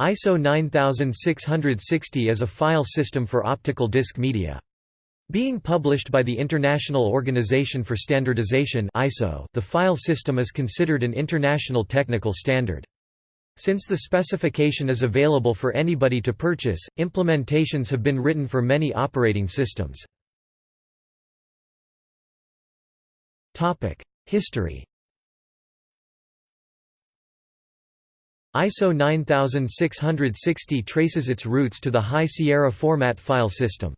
ISO 9660 is a file system for optical disc media. Being published by the International Organization for Standardization (ISO), the file system is considered an international technical standard. Since the specification is available for anybody to purchase, implementations have been written for many operating systems. History. ISO 9660 traces its roots to the High Sierra format file system.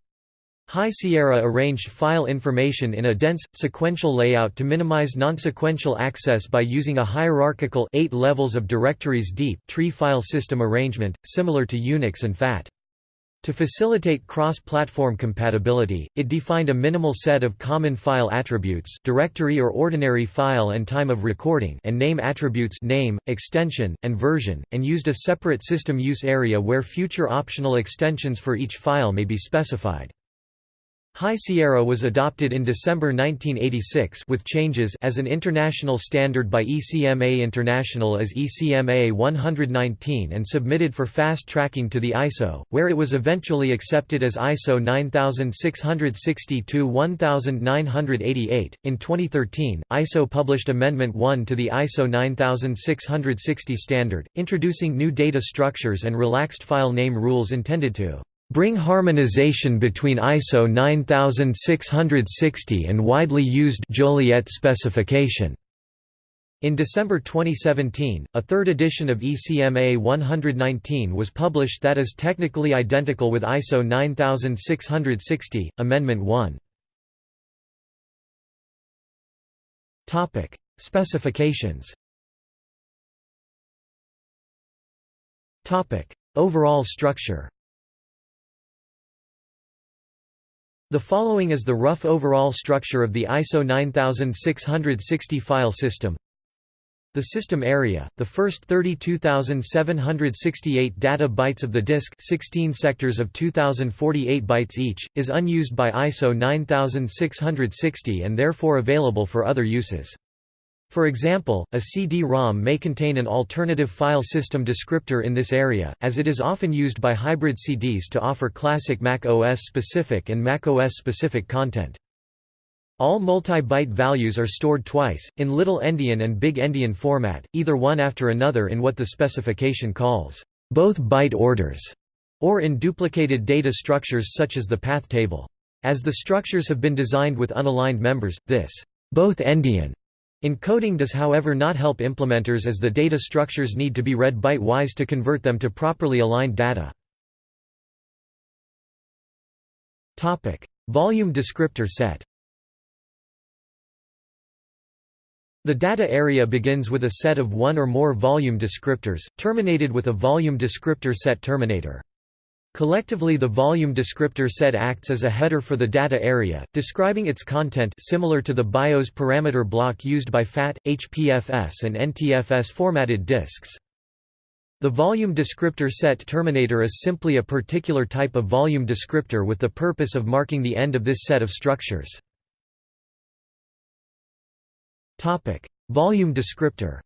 High Sierra arranged file information in a dense, sequential layout to minimize non-sequential access by using a hierarchical eight levels of directories deep tree file system arrangement, similar to Unix and FAT. To facilitate cross-platform compatibility, it defined a minimal set of common file attributes directory or ordinary file and time of recording and name attributes name, extension, and version, and used a separate system use area where future optional extensions for each file may be specified. High Sierra was adopted in December 1986 with changes as an international standard by ECMA International as ECMA 119 and submitted for fast tracking to the ISO, where it was eventually accepted as ISO 9662-1988. In 2013, ISO published Amendment 1 to the ISO 9660 standard, introducing new data structures and relaxed file name rules intended to bring harmonization between ISO 9660 and widely used Joliet specification. In December 2017, a third edition of ECMA 119 was published that is technically identical with ISO 9660, Amendment 1. Topic: Specifications Topic: Overall structure The following is the rough overall structure of the ISO 9660 file system. The system area, the first 32,768 data bytes of the disk 16 sectors of 2,048 bytes each, is unused by ISO 9660 and therefore available for other uses. For example, a CD-ROM may contain an alternative file system descriptor in this area, as it is often used by hybrid CDs to offer classic Mac OS specific and Mac OS specific content. All multi-byte values are stored twice, in Little Endian and Big Endian format, either one after another in what the specification calls both byte orders, or in duplicated data structures such as the path table. As the structures have been designed with unaligned members, this both endian Encoding does however not help implementers as the data structures need to be read byte-wise to convert them to properly aligned data. Volume descriptor set The data area begins with a set of one or more volume descriptors, terminated with a volume descriptor set terminator. Collectively the volume descriptor set acts as a header for the data area, describing its content similar to the BIOS parameter block used by FAT, HPFS and NTFS formatted disks. The volume descriptor set terminator is simply a particular type of volume descriptor with the purpose of marking the end of this set of structures. Volume descriptor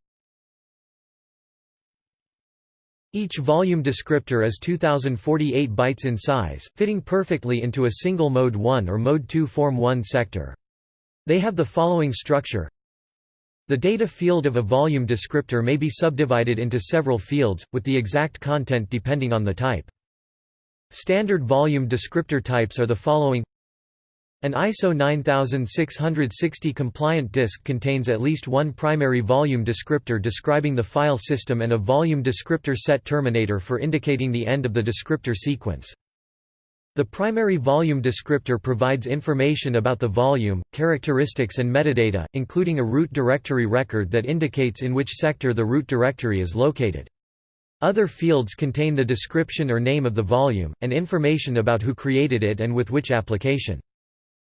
Each volume descriptor is 2048 bytes in size, fitting perfectly into a single Mode 1 or Mode 2 Form 1 sector. They have the following structure The data field of a volume descriptor may be subdivided into several fields, with the exact content depending on the type. Standard volume descriptor types are the following an ISO 9660 compliant disk contains at least one primary volume descriptor describing the file system and a volume descriptor set terminator for indicating the end of the descriptor sequence. The primary volume descriptor provides information about the volume, characteristics and metadata, including a root directory record that indicates in which sector the root directory is located. Other fields contain the description or name of the volume, and information about who created it and with which application.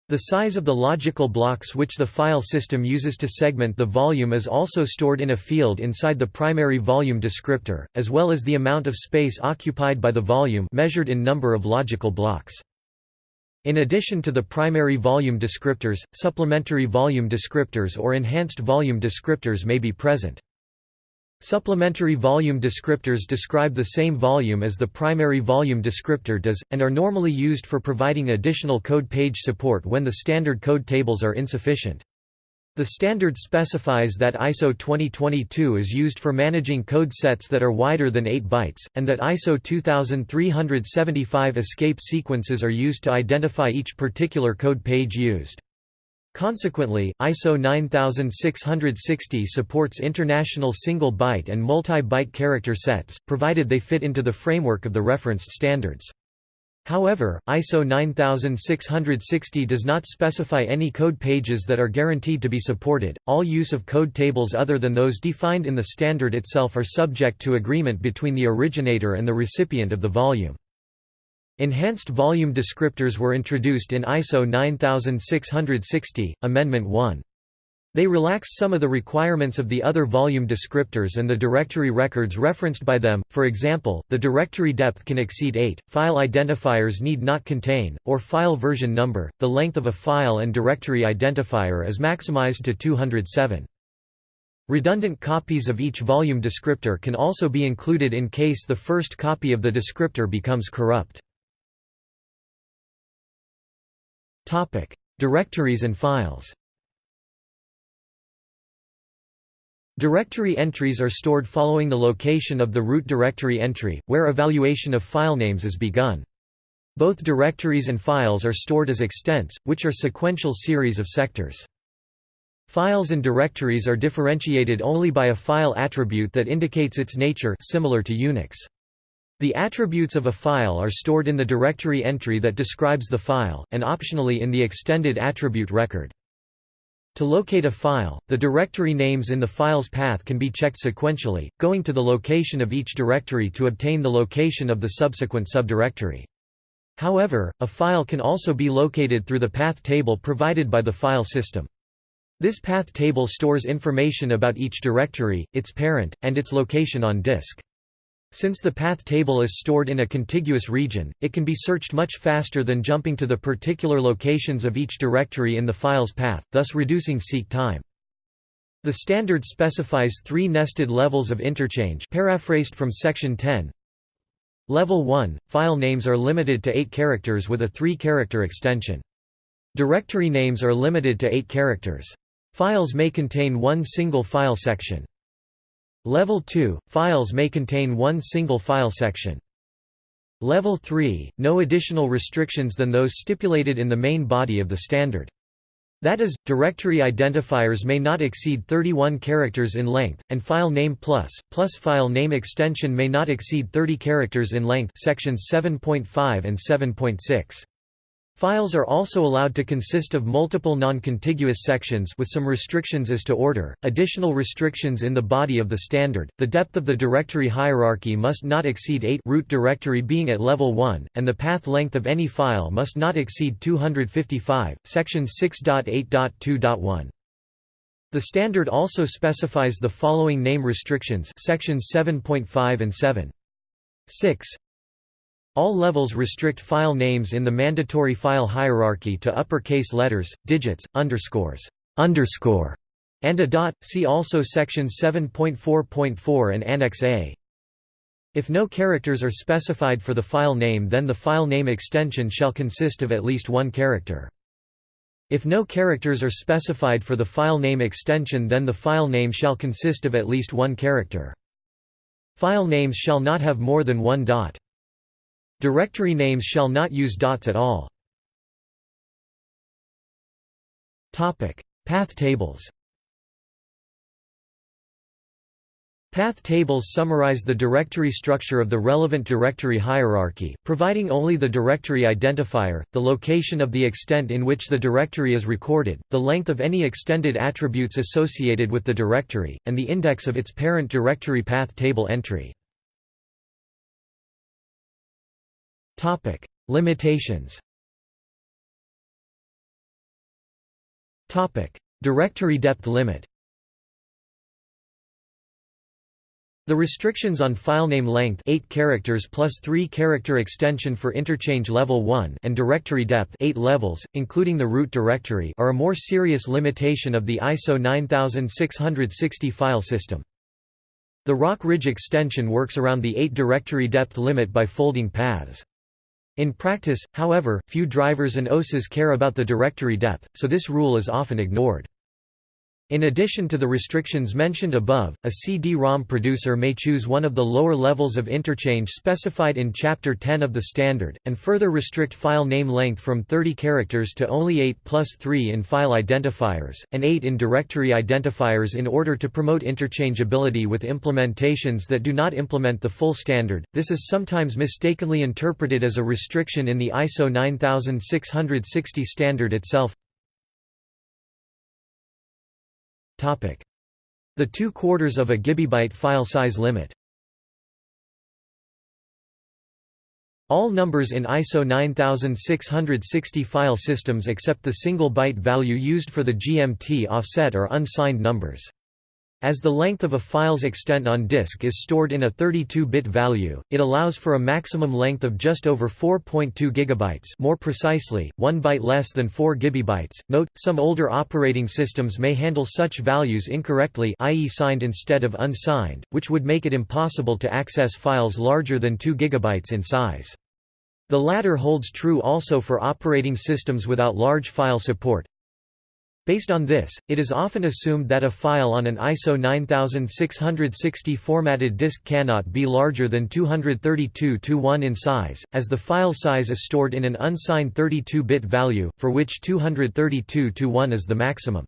The size of the logical blocks which the file system uses to segment the volume is also stored in a field inside the primary volume descriptor, as well as the amount of space occupied by the volume measured in number of logical blocks. In addition to the primary volume descriptors, supplementary volume descriptors or enhanced volume descriptors may be present. Supplementary volume descriptors describe the same volume as the primary volume descriptor does, and are normally used for providing additional code page support when the standard code tables are insufficient. The standard specifies that ISO 2022 is used for managing code sets that are wider than 8 bytes, and that ISO 2375 escape sequences are used to identify each particular code page used. Consequently, ISO 9660 supports international single-byte and multi-byte character sets, provided they fit into the framework of the referenced standards. However, ISO 9660 does not specify any code pages that are guaranteed to be supported. All use of code tables other than those defined in the standard itself are subject to agreement between the originator and the recipient of the volume. Enhanced volume descriptors were introduced in ISO 9660, Amendment 1. They relax some of the requirements of the other volume descriptors and the directory records referenced by them, for example, the directory depth can exceed 8, file identifiers need not contain, or file version number, the length of a file and directory identifier is maximized to 207. Redundant copies of each volume descriptor can also be included in case the first copy of the descriptor becomes corrupt. Directories and files Directory entries are stored following the location of the root directory entry, where evaluation of filenames is begun. Both directories and files are stored as extents, which are sequential series of sectors. Files and directories are differentiated only by a file attribute that indicates its nature similar to Unix. The attributes of a file are stored in the directory entry that describes the file, and optionally in the extended attribute record. To locate a file, the directory names in the file's path can be checked sequentially, going to the location of each directory to obtain the location of the subsequent subdirectory. However, a file can also be located through the path table provided by the file system. This path table stores information about each directory, its parent, and its location on disk. Since the path table is stored in a contiguous region, it can be searched much faster than jumping to the particular locations of each directory in the file's path, thus reducing seek time. The standard specifies three nested levels of interchange paraphrased from section 10. Level 1 – File names are limited to 8 characters with a 3-character extension. Directory names are limited to 8 characters. Files may contain one single file section. Level 2 – Files may contain one single file section. Level 3 – No additional restrictions than those stipulated in the main body of the standard. That is, directory identifiers may not exceed 31 characters in length, and file name plus, plus file name extension may not exceed 30 characters in length sections 7.5 and 7.6. Files are also allowed to consist of multiple non-contiguous sections with some restrictions as to order, additional restrictions in the body of the standard, the depth of the directory hierarchy must not exceed 8 root directory being at level 1, and the path length of any file must not exceed 255, section 6.8.2.1. The standard also specifies the following name restrictions sections 7.5 and 7. 6 all levels restrict file names in the mandatory file hierarchy to uppercase letters, digits, underscores, underscore, and a dot. See also section 7.4.4 and Annex A. If no characters are specified for the file name then the file name extension shall consist of at least one character. If no characters are specified for the file name extension then the file name shall consist of at least one character. File names shall not have more than one dot. Directory names shall not use dots at all. Path tables Path tables summarize the directory structure of the relevant directory hierarchy, providing only the directory identifier, the location of the extent in which the directory is recorded, the length of any extended attributes associated with the directory, and the index of its parent directory path table entry. Topic: Limitations. Topic: Directory depth limit. The restrictions on filename length 8 characters plus 3 character extension for interchange level 1 and directory depth 8 levels, including the root directory are a more serious limitation of the ISO 9660 file system. The Rock Ridge extension works around the 8 directory depth limit by folding paths. In practice, however, few drivers and OSes care about the directory depth, so this rule is often ignored. In addition to the restrictions mentioned above, a CD-ROM producer may choose one of the lower levels of interchange specified in Chapter 10 of the standard, and further restrict file name length from 30 characters to only 8 plus 3 in file identifiers, and 8 in directory identifiers in order to promote interchangeability with implementations that do not implement the full standard. This is sometimes mistakenly interpreted as a restriction in the ISO 9660 standard itself. The two quarters of a gigabyte file size limit All numbers in ISO 9660 file systems except the single byte value used for the GMT offset are unsigned numbers. As the length of a file's extent on disk is stored in a 32-bit value, it allows for a maximum length of just over 4.2 GB more precisely, 1 byte less than 4 GB. Note, some older operating systems may handle such values incorrectly i.e. signed instead of unsigned, which would make it impossible to access files larger than 2 GB in size. The latter holds true also for operating systems without large file support, Based on this, it is often assumed that a file on an ISO 9660 formatted disk cannot be larger than 232 to 1 in size, as the file size is stored in an unsigned 32-bit value, for which 232 to 1 is the maximum.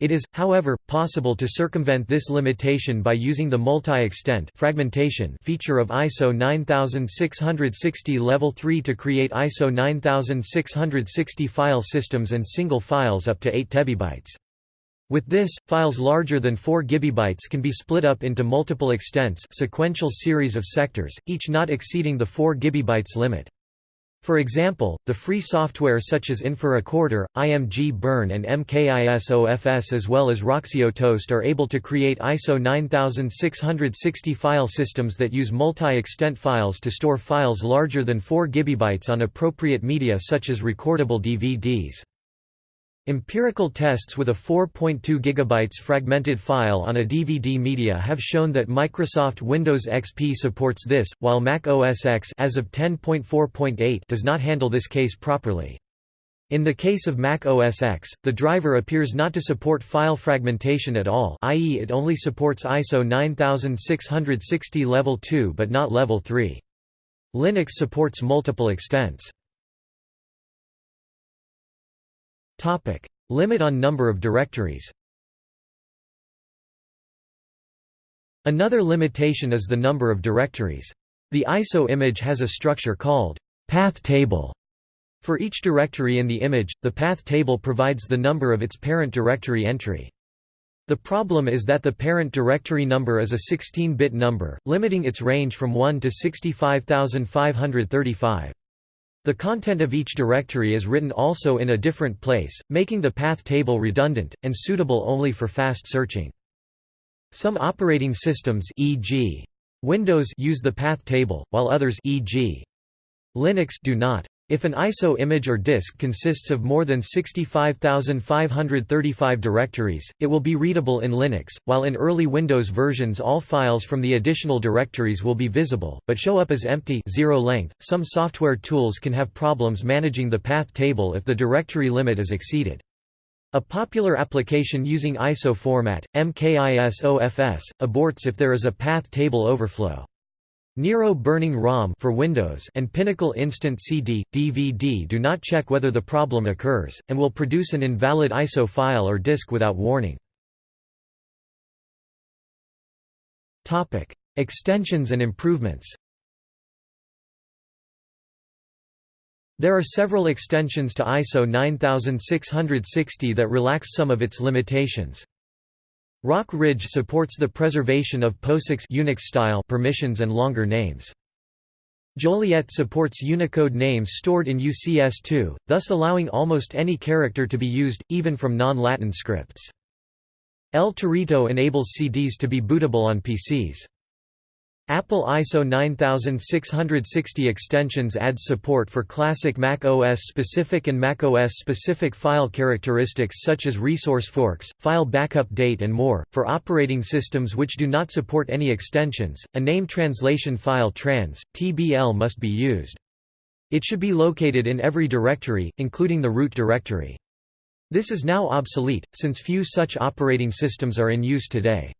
It is, however, possible to circumvent this limitation by using the multi-extent fragmentation feature of ISO 9660 Level 3 to create ISO 9660 file systems and single files up to 8 TB. With this, files larger than 4 gigabytes can be split up into multiple extents sequential series of sectors, each not exceeding the 4 gigabytes limit. For example, the free software such as InfraRecorder, ImgBurn and MKISOFS as well as Roxio Toast are able to create ISO 9660 file systems that use multi-extent files to store files larger than 4 GB on appropriate media such as recordable DVDs. Empirical tests with a 4.2 GB fragmented file on a DVD media have shown that Microsoft Windows XP supports this, while Mac OS X as of 10.4.8 does not handle this case properly. In the case of Mac OS X, the driver appears not to support file fragmentation at all i.e. it only supports ISO 9660 Level 2 but not Level 3. Linux supports multiple extents. Topic: Limit on number of directories. Another limitation is the number of directories. The ISO image has a structure called path table. For each directory in the image, the path table provides the number of its parent directory entry. The problem is that the parent directory number is a 16-bit number, limiting its range from 1 to 65535. The content of each directory is written also in a different place, making the path table redundant, and suitable only for fast searching. Some operating systems e.g. Windows use the path table, while others e.g. Linux do not. If an ISO image or disk consists of more than 65,535 directories, it will be readable in Linux, while in early Windows versions all files from the additional directories will be visible, but show up as empty zero length. .Some software tools can have problems managing the path table if the directory limit is exceeded. A popular application using ISO format, MKISOFS, aborts if there is a path table overflow. Nero Burning ROM for Windows and Pinnacle Instant CD, DVD do not check whether the problem occurs, and will produce an invalid ISO file or disk without warning. Extensions and improvements There are several extensions to ISO 9660 that relax some of its limitations. Rock Ridge supports the preservation of POSIX Unix style permissions and longer names. Joliet supports Unicode names stored in UCS2, thus allowing almost any character to be used, even from non-Latin scripts. El Torito enables CDs to be bootable on PCs. Apple ISO 9660 extensions adds support for classic Mac OS specific and Mac OS specific file characteristics such as resource forks, file backup date and more. For operating systems which do not support any extensions, a name translation file trans, TBL must be used. It should be located in every directory, including the root directory. This is now obsolete, since few such operating systems are in use today.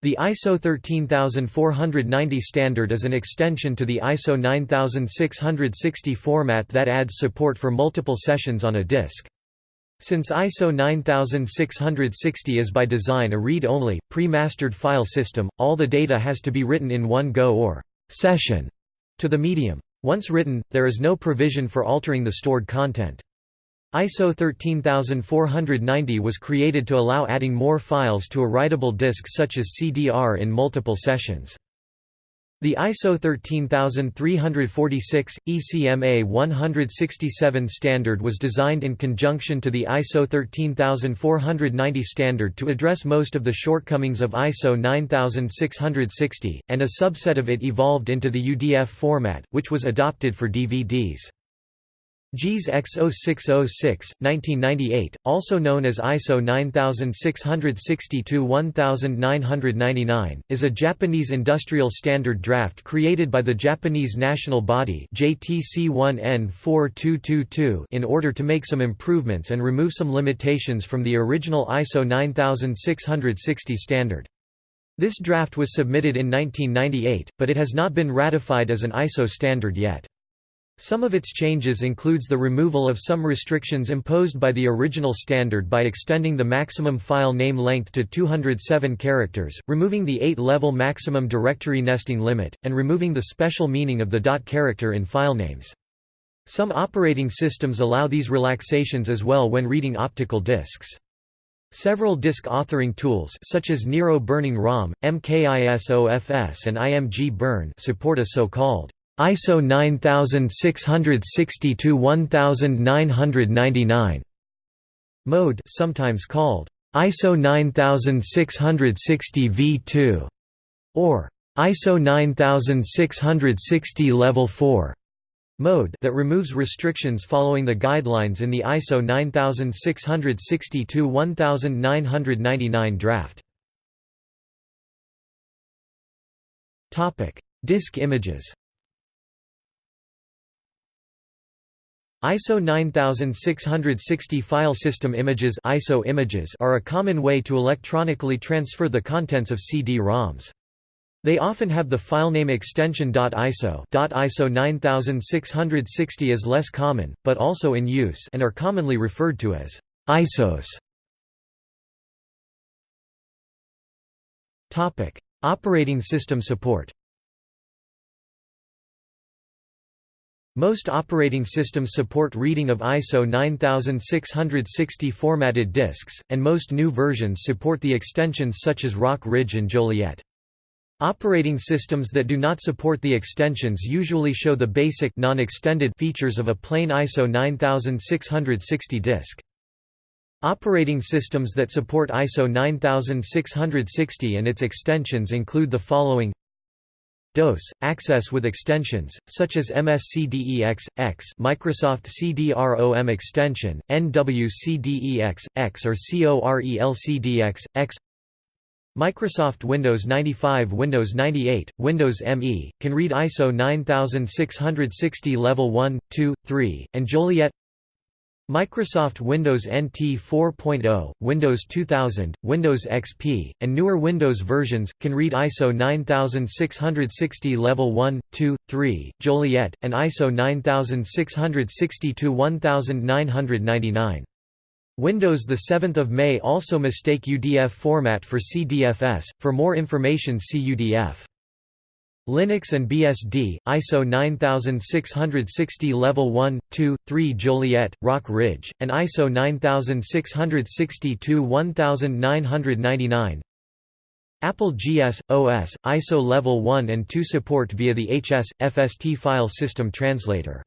The ISO 13490 standard is an extension to the ISO 9660 format that adds support for multiple sessions on a disk. Since ISO 9660 is by design a read-only, pre-mastered file system, all the data has to be written in one go or session to the medium. Once written, there is no provision for altering the stored content. ISO 13490 was created to allow adding more files to a writable disk such as CDR in multiple sessions. The ISO 13346, ECMA 167 standard was designed in conjunction to the ISO 13490 standard to address most of the shortcomings of ISO 9660, and a subset of it evolved into the UDF format, which was adopted for DVDs. JIS X0606, 1998, also known as ISO 9662-1999, is a Japanese industrial standard draft created by the Japanese national body JTC1N4222 in order to make some improvements and remove some limitations from the original ISO 9660 standard. This draft was submitted in 1998, but it has not been ratified as an ISO standard yet. Some of its changes includes the removal of some restrictions imposed by the original standard by extending the maximum file name length to 207 characters, removing the 8-level maximum directory nesting limit, and removing the special meaning of the dot character in filenames. Some operating systems allow these relaxations as well when reading optical disks. Several disk authoring tools such as Nero Burning ROM, MKISOFS and ImgBurn support a so-called ISO 9662-1999 mode sometimes called ISO 9660 V2 or ISO 9660 level 4 mode that removes restrictions following the guidelines in the ISO 9662-1999 draft. Topic: Disk images. ISO 9660 file system images ISO images are a common way to electronically transfer the contents of CD-ROMs. They often have the filename extension .iso. .iso 9660 is less common, but also in use and are commonly referred to as ISOs. Operating system support. Most operating systems support reading of ISO 9660 formatted disks, and most new versions support the extensions such as Rock Ridge and Joliet. Operating systems that do not support the extensions usually show the basic non-extended features of a plain ISO 9660 disk. Operating systems that support ISO 9660 and its extensions include the following DOS, access with extensions, such as MSCDEX, X Microsoft CDROM extension, NWCDEX, X or CORELCDX, X Microsoft Windows 95 Windows 98, Windows ME, can read ISO 9660 Level 1, 2, 3, and Joliet Microsoft Windows NT 4.0, Windows 2000, Windows XP, and newer Windows versions, can read ISO 9660 Level 1, 2, 3, Joliet, and ISO 9662-1999. Windows 7 May also mistake UDF format for CDFS, for more information see UDF. Linux and BSD, ISO 9660 Level 1, 2, 3 Joliet, Rock Ridge, and ISO 9662-1999 Apple GS, OS, ISO Level 1 and 2 support via the HS, FST file system translator.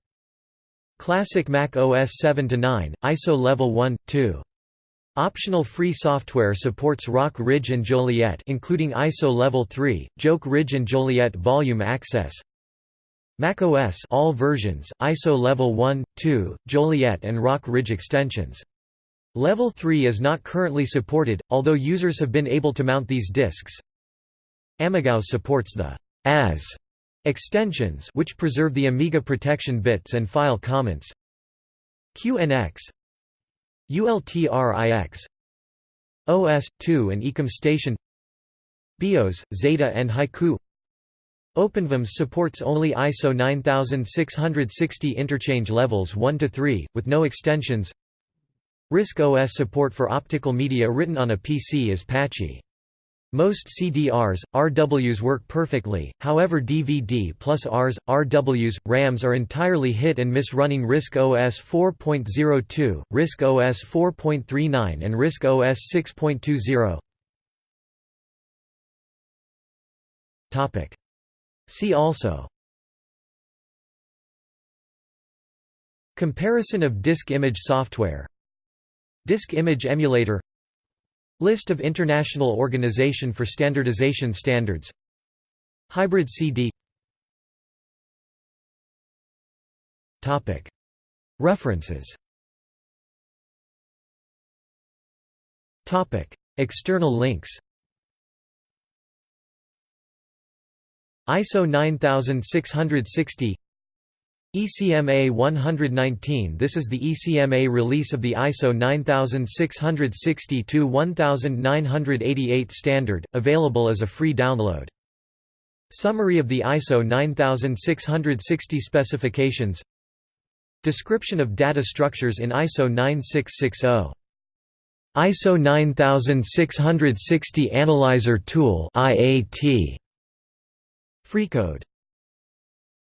Classic Mac OS 7–9, ISO Level 1, 2. Optional free software supports Rock Ridge and Joliet including ISO Level 3, Joke Ridge and Joliet Volume Access. macOS all versions, ISO Level 1, 2, Joliet and Rock Ridge extensions. Level 3 is not currently supported, although users have been able to mount these disks. AmigaOS supports the AS extensions which preserve the Amiga protection bits and file comments. QNX ULTRIX OS/2 and Ecom Station BeOS, Zeta and Haiku. OpenVMS supports only ISO 9660 interchange levels 1 to 3 with no extensions. RISC OS support for optical media written on a PC is patchy most CDRs, RWs work perfectly, however DVD plus Rs, RWs, RAMs are entirely hit and miss running RISC OS 4.02, RISC OS 4.39 and RISC OS 6.20. See also. Comparison of disk image software. Disk image emulator List of International Organization for Standardization Standards. Hybrid CD References. External links. ISO 9660 ECMA 119 This is the ECMA release of the ISO 9660-1988 standard, available as a free download. Summary of the ISO 9660 specifications. Description of data structures in ISO 9660 ISO 9660 Analyzer Tool IAT Freecode